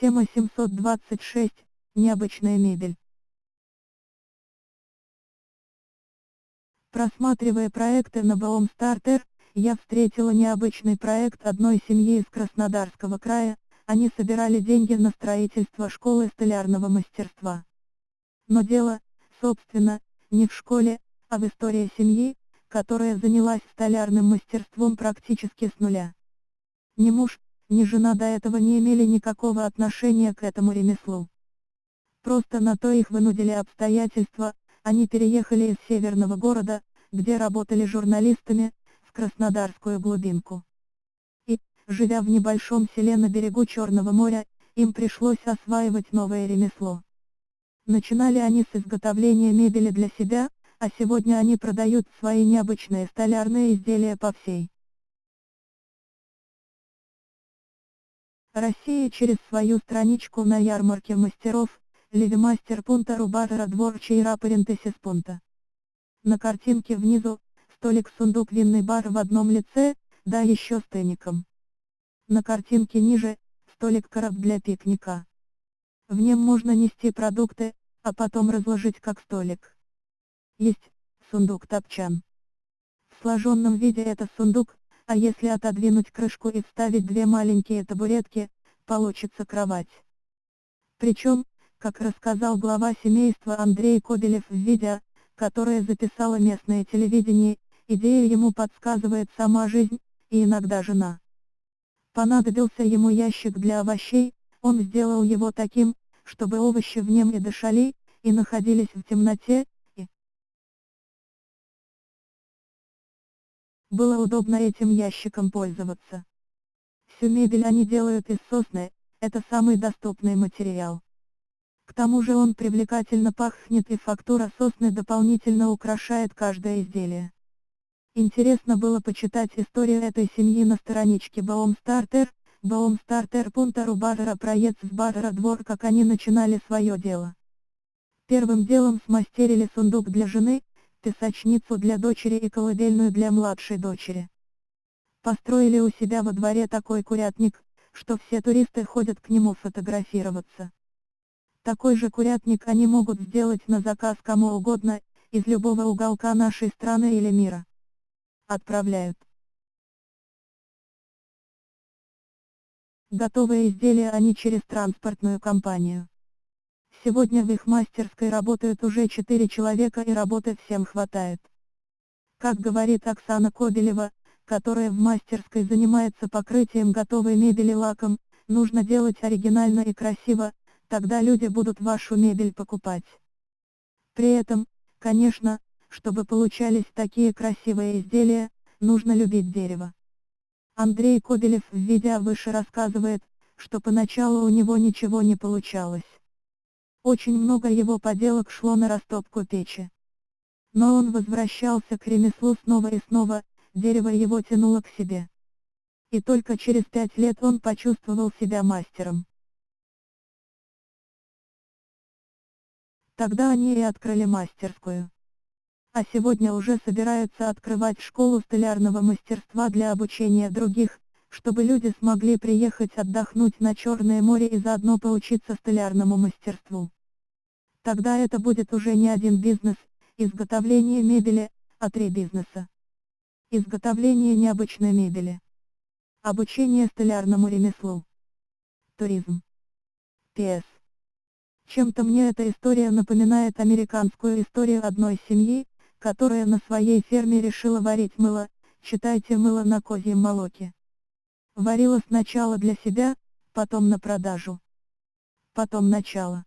Тема 726. Необычная мебель. Просматривая проекты на Baum Starter, я встретила необычный проект одной семьи из Краснодарского края, они собирали деньги на строительство школы столярного мастерства. Но дело, собственно, не в школе, а в истории семьи, которая занялась столярным мастерством практически с нуля. Ни муж, ни жена до этого не имели никакого отношения к этому ремеслу. Просто на то их вынудили обстоятельства, они переехали из северного города, где работали журналистами, в Краснодарскую глубинку. И, живя в небольшом селе на берегу Черного моря, им пришлось осваивать новое ремесло. Начинали они с изготовления мебели для себя, а сегодня они продают свои необычные столярные изделия по всей Россия через свою страничку на ярмарке мастеров, Левимастер пунта Рубатора Дворчий Рапарентесис пунта. На картинке внизу, столик-сундук винный бар в одном лице, да еще с тенником. На картинке ниже, столик-короб для пикника. В нем можно нести продукты, а потом разложить как столик. Есть, сундук-топчан. В сложенном виде это сундук, а если отодвинуть крышку и вставить две маленькие табуретки, получится кровать. Причем, как рассказал глава семейства Андрей Кобелев в видео, которое записало местное телевидение, идею ему подсказывает сама жизнь, и иногда жена. Понадобился ему ящик для овощей, он сделал его таким, чтобы овощи в нем и дышали, и находились в темноте, Было удобно этим ящиком пользоваться. Всю мебель они делают из сосны, это самый доступный материал. К тому же он привлекательно пахнет и фактура сосны дополнительно украшает каждое изделие. Интересно было почитать историю этой семьи на страничке Baumstarter, Baumstarter. Бадера проец в Бадера двор как они начинали свое дело. Первым делом смастерили сундук для жены, песочницу для дочери и колыбельную для младшей дочери. Построили у себя во дворе такой курятник, что все туристы ходят к нему фотографироваться. Такой же курятник они могут сделать на заказ кому угодно, из любого уголка нашей страны или мира. Отправляют. Готовые изделия они через транспортную компанию. Сегодня в их мастерской работают уже 4 человека и работы всем хватает. Как говорит Оксана Кобелева, которая в мастерской занимается покрытием готовой мебели лаком, нужно делать оригинально и красиво, тогда люди будут вашу мебель покупать. При этом, конечно, чтобы получались такие красивые изделия, нужно любить дерево. Андрей Кобелев в видео выше рассказывает, что поначалу у него ничего не получалось. Очень много его поделок шло на растопку печи. Но он возвращался к ремеслу снова и снова, дерево его тянуло к себе. И только через пять лет он почувствовал себя мастером. Тогда они и открыли мастерскую. А сегодня уже собираются открывать школу столярного мастерства для обучения других, чтобы люди смогли приехать отдохнуть на Черное море и заодно поучиться столярному мастерству. Тогда это будет уже не один бизнес, изготовление мебели, а три бизнеса. Изготовление необычной мебели. Обучение столярному ремеслу. Туризм. П.С. Чем-то мне эта история напоминает американскую историю одной семьи, которая на своей ферме решила варить мыло, читайте мыло на козьем молоке. Варила сначала для себя, потом на продажу. Потом начало.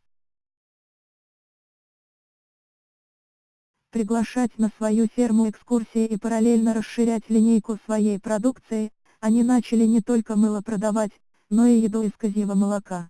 Приглашать на свою ферму экскурсии и параллельно расширять линейку своей продукции, они начали не только мыло продавать, но и еду из козьего молока.